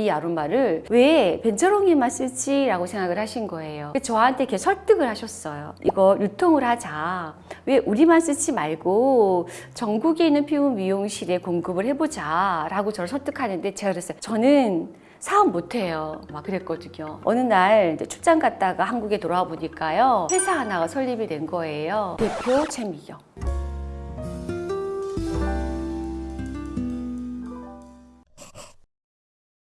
이 아로마를 왜 벤저롱이만 쓰지? 라고 생각을 하신 거예요. 저한테 이렇게 설득을 하셨어요. 이거 유통을 하자. 왜 우리만 쓰지 말고 전국에 있는 피부 미용실에 공급을 해보자. 라고 저를 설득하는데 제가 그랬어요. 저는 사업 못해요. 막 그랬거든요. 어느 날 출장 갔다가 한국에 돌아와 보니까요. 회사 하나가 설립이 된 거예요. 대표 최미경.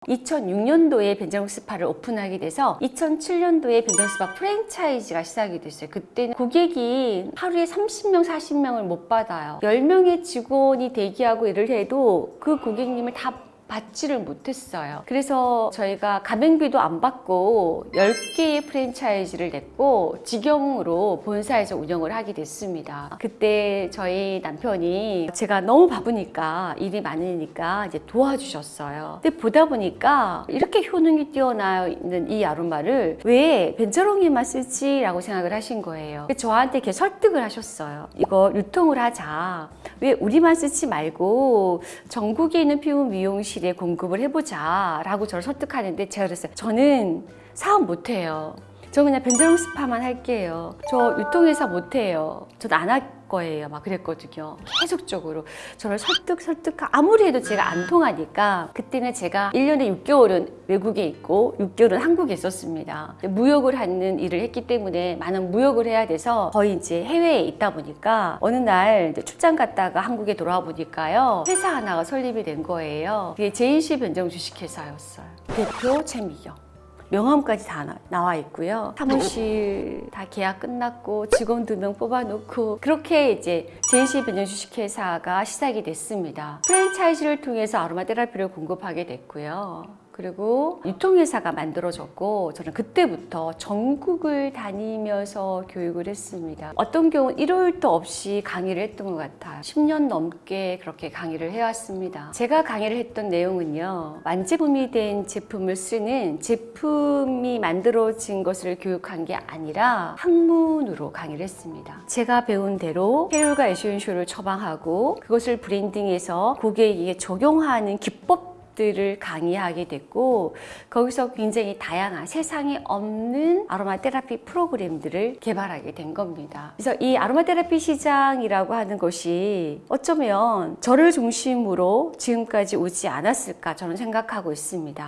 2006년도에 벤자롱 스파를 오픈하게 돼서 2007년도에 벤자롱 스파 프랜차이즈가 시작이 됐어요. 그때는 고객이 하루에 30명, 40명을 못 받아요. 10명의 직원이 대기하고 일을 해도 그 고객님을 다 받지를 못했어요. 그래서 저희가 가맹비도 안 받고 10개의 프랜차이즈를 냈고 직영으로 본사에서 운영을 하게 됐습니다. 그때 저희 남편이 제가 너무 바쁘니까 일이 많으니까 이제 도와주셨어요. 근데 보다 보니까 이렇게 효능이 뛰어나 있는 이 아로마를 왜 벤자롱이만 쓰지? 라고 생각을 하신 거예요. 저한테 이렇게 설득을 하셨어요. 이거 유통을 하자. 왜 우리만 쓰지 말고 전국에 있는 피부 미용실 에 공급을 해보자 라고 저를 설득하는데 제가 그랬어요. 저는 사업 못해요. 저 그냥 벤저롱 스파만 할게요. 저 유통회사 못해요. 저도 안할 거예요. 막 그랬거든요. 계속적으로. 저를 설득 설득 아무리 해도 제가 안 통하니까 그때는 제가 1년에 6개월은 외국에 있고 6개월은 한국에 있었습니다. 무역을 하는 일을 했기 때문에 많은 무역을 해야 돼서 거의 이제 해외에 있다 보니까 어느 날 출장 갔다가 한국에 돌아와 보니까요. 회사 하나가 설립이 된 거예요. 그게 제인시 변정 주식회사였어요. 대표 최미경 명함까지 다 나- 나와 있고요. 사무실 다 계약 끝났고 직원 두 명 뽑아놓고 그렇게 이제 제인시 변전 주식회사가 시작이 됐습니다. 프랜차이즈를 통해서 아로마 테라피를 공급하게 됐고요. 그리고 유통회사가 만들어졌고 저는 그때부터 전국을 다니면서 교육을 했습니다. 어떤 경우는 일요일도 없이 강의를 했던 것 같아요. 10년 넘게 그렇게 강의를 해왔습니다. 제가 강의를 했던 내용은요. 완제품이 된 제품을 쓰는 제품이 만들어진 것을 교육한 게 아니라 학문으로 강의를 했습니다. 제가 배운 대로 헤롤과 에센쇼를 처방하고 그것을 브랜딩해서 고객에게 적용하는 기법 들을 강의하게 됐고 거기서 굉장히 다양한 세상에 없는 아로마 테라피 프로그램들을 개발하게 된 겁니다. 그래서 이 아로마 테라피 시장이라고 하는 것이 어쩌면 저를 중심으로 지금까지 오지 않았을까 저는 생각하고 있습니다.